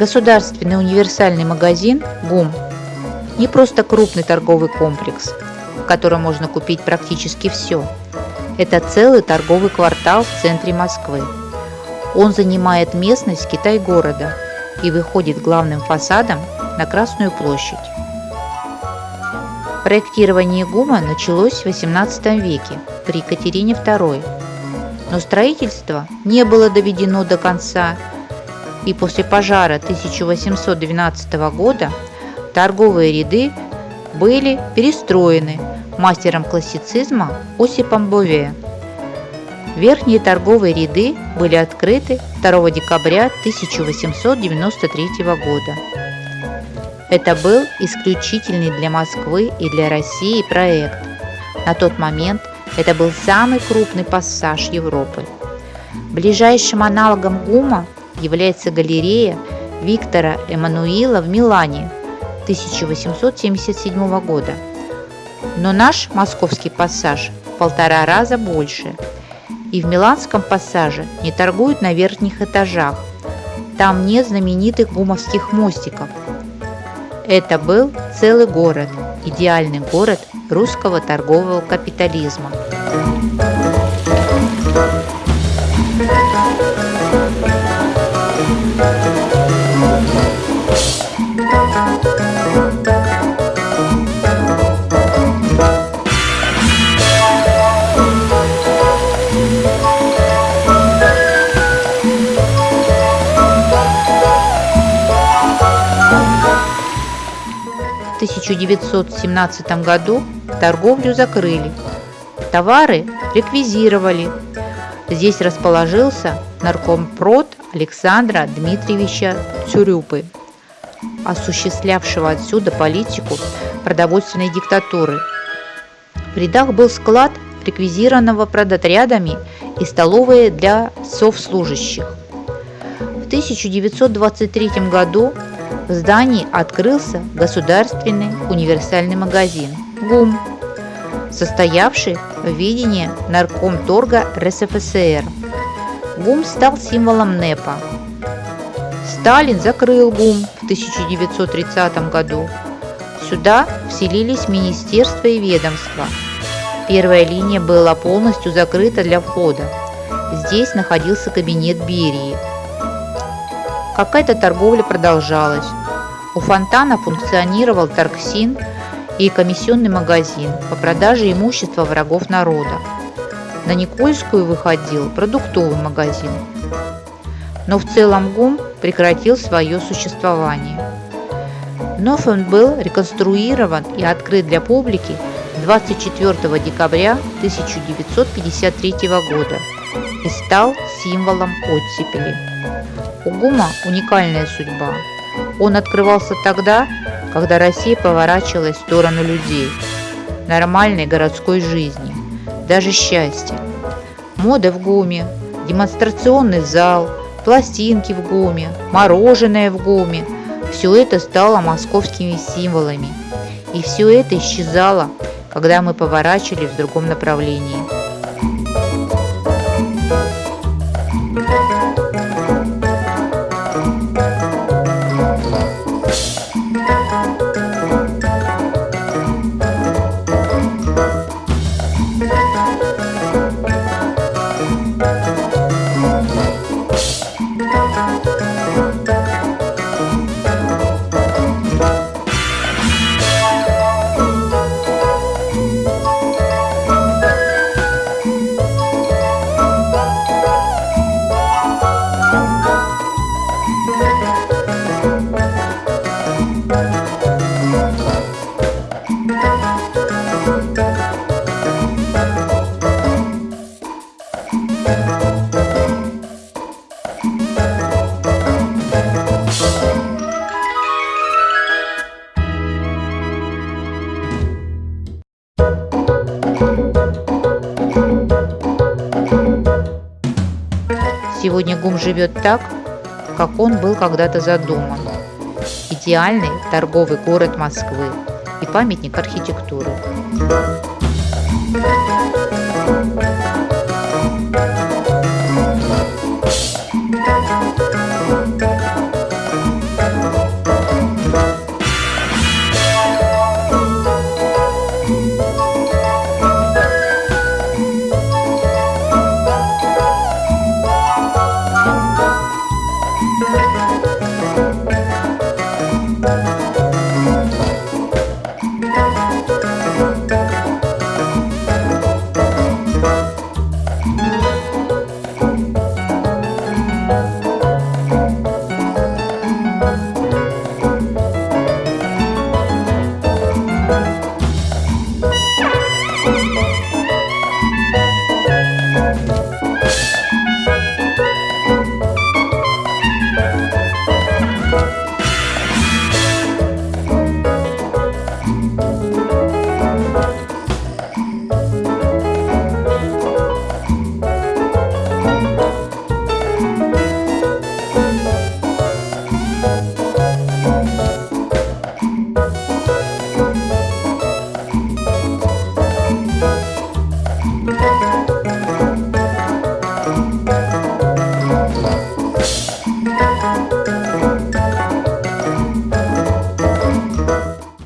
Государственный универсальный магазин ГУМ не просто крупный торговый комплекс, в котором можно купить практически все. Это целый торговый квартал в центре Москвы. Он занимает местность Китай-города и выходит главным фасадом на Красную площадь. Проектирование ГУМа началось в XVIII веке при Екатерине II, но строительство не было доведено до конца, и после пожара 1812 года торговые ряды были перестроены мастером классицизма Осипом Бове. Верхние торговые ряды были открыты 2 декабря 1893 года. Это был исключительный для Москвы и для России проект. На тот момент это был самый крупный пассаж Европы. Ближайшим аналогом ГУМа является галерея Виктора Эммануила в Милане 1877 года. Но наш московский пассаж в полтора раза больше. И в Миланском пассаже не торгуют на верхних этажах. Там нет знаменитых гумовских мостиков – это был целый город, идеальный город русского торгового капитализма. 1917 году торговлю закрыли, товары реквизировали. Здесь расположился наркомпрод Александра Дмитриевича Цюрюпы, осуществлявшего отсюда политику продовольственной диктатуры. В рядах был склад реквизированного продотрядами и столовые для совслужащих. В 1923 году в здании открылся государственный универсальный магазин ГУМ, состоявший в видении Наркомторга РСФСР. ГУМ стал символом НЭПа. Сталин закрыл ГУМ в 1930 году. Сюда вселились министерства и ведомства. Первая линия была полностью закрыта для входа. Здесь находился кабинет Берии – Какая-то торговля продолжалась. У фонтана функционировал торгсин и комиссионный магазин по продаже имущества врагов народа. На Никольскую выходил продуктовый магазин. Но в целом ГУМ прекратил свое существование. Вновь он был реконструирован и открыт для публики 24 декабря 1953 года и стал символом оттепели. У ГУМа уникальная судьба. Он открывался тогда, когда Россия поворачивалась в сторону людей, нормальной городской жизни, даже счастья. Мода в ГУМе, демонстрационный зал, пластинки в ГУМе, мороженое в ГУМе – все это стало московскими символами. И все это исчезало, когда мы поворачивали в другом направлении. Сегодня ГУМ живет так, как он был когда-то задуман. Идеальный торговый город Москвы и памятник архитектуры.